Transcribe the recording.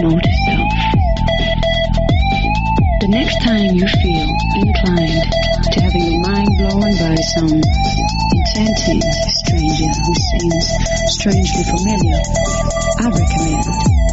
self. The next time you feel inclined to having your mind blown by some enchanting stranger who seems strangely familiar, I recommend